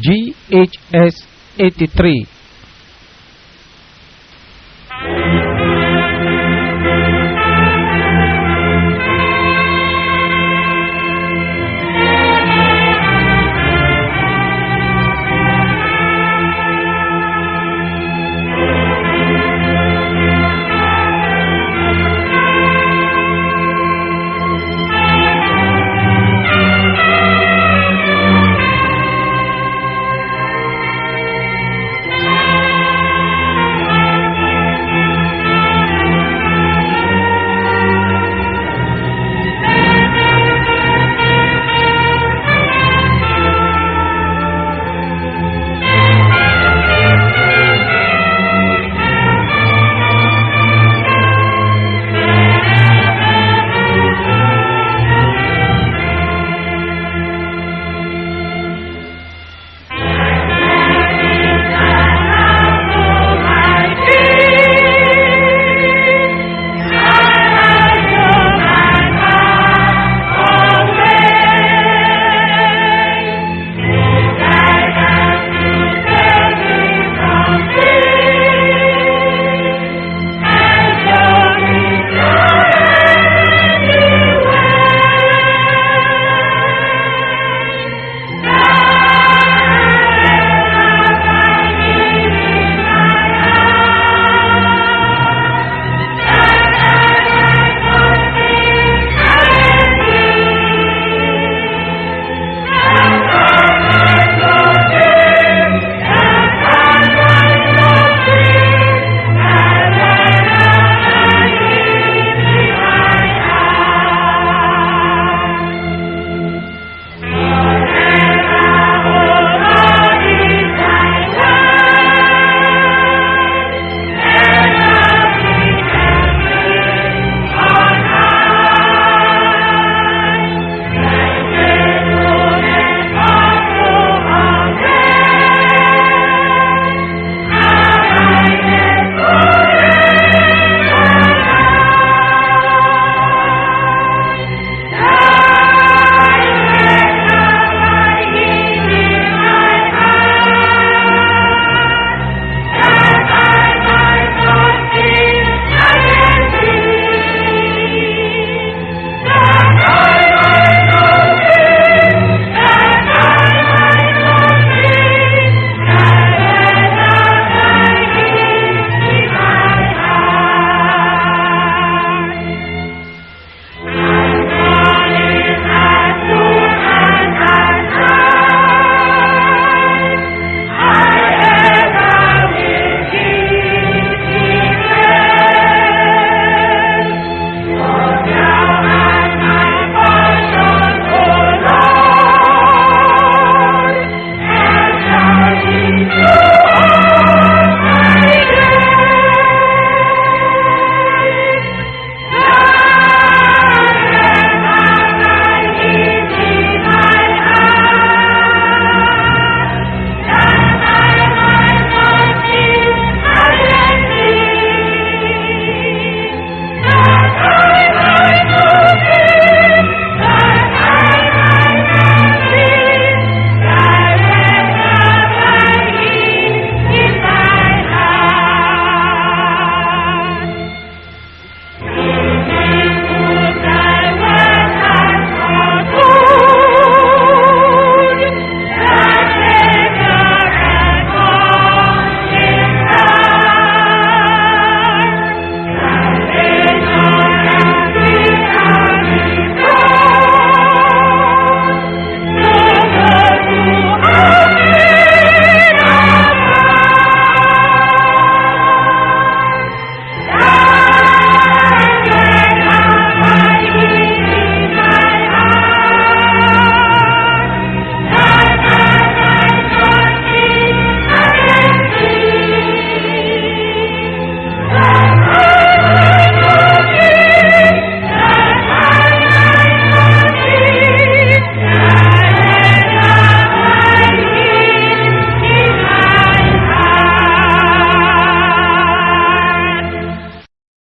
GHS 83